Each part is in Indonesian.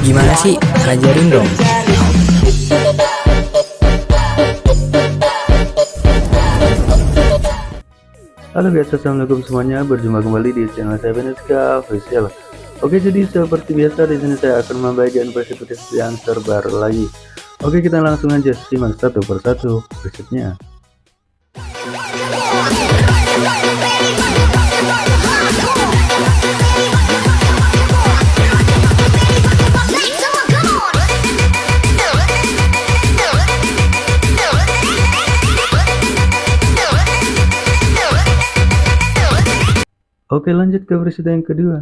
Gimana sih? Ajarin dong. Halo guys, assalamualaikum semuanya. Berjumpa kembali di channel saya Veneska Official. Oke, jadi seperti biasa di sini saya akan membagikan preset yang terbaru lagi. Oke, kita langsung aja simak satu persatu presetnya. Oke lanjut ke presiden yang kedua.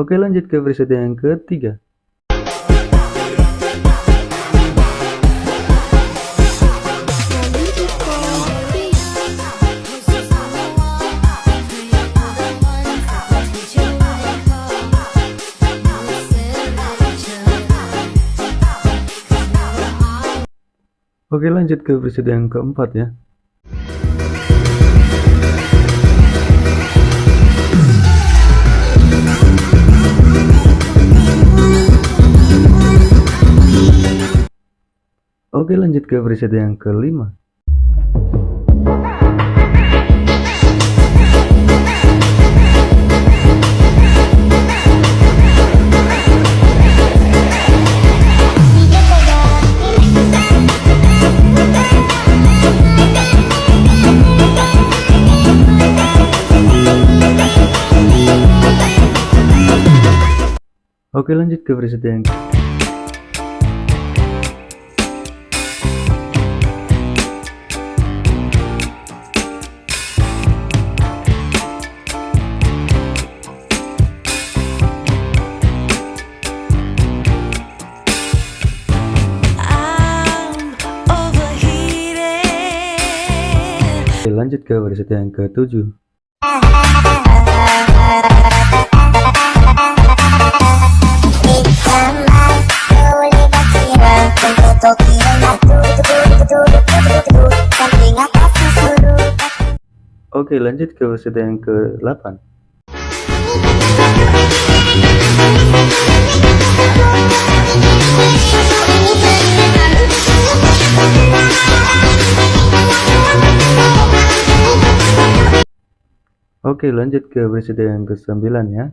Oke lanjut ke presiden yang ketiga Oke lanjut ke episode yang keempat ya. Oke lanjut ke episode yang kelima Oke lanjut ke presiden yang lanjut ke presiden yang ketujuh Oke lanjut ke episode yang ke-8 Oke lanjut ke episode yang ke-9 ya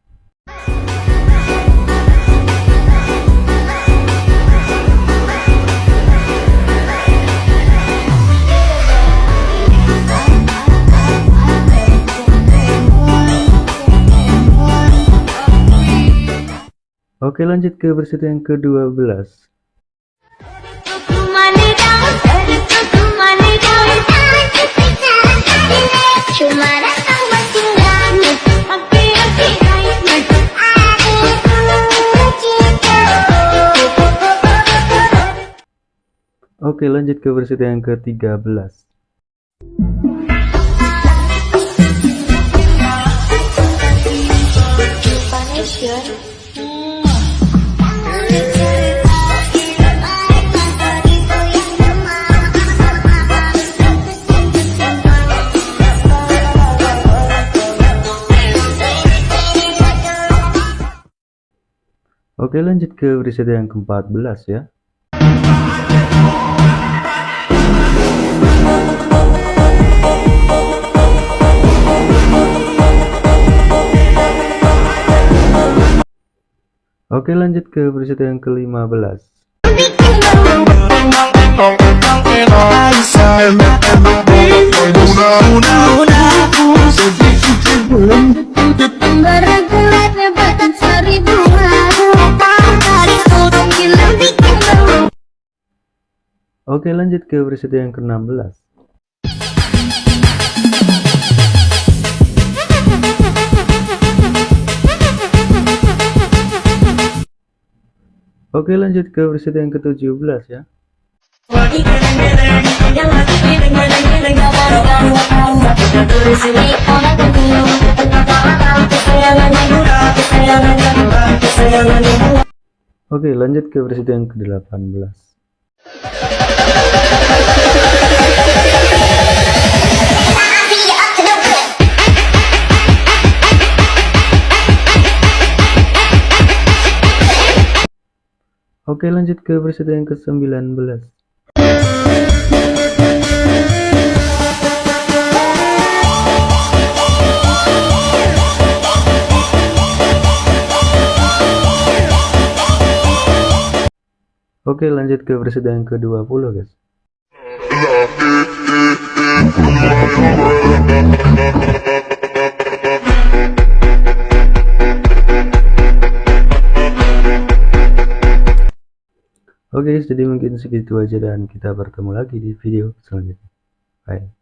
Oke lanjut ke episode yang ke-12 Oke lanjut ke episode yang ke-13 Oke lanjut ke episode yang ke-14 ya Oke lanjut ke episode yang ke-15 Una, Oke lanjut ke presiden yang ke-16 Oke lanjut ke presiden yang ke-17 ya. Oke lanjut ke presiden yang ke-18 Oke lanjut ke presiden yang ke-19 Oke lanjut ke presiden yang ke-20 guys jadi mungkin segitu aja dan kita bertemu lagi di video selanjutnya. Bye.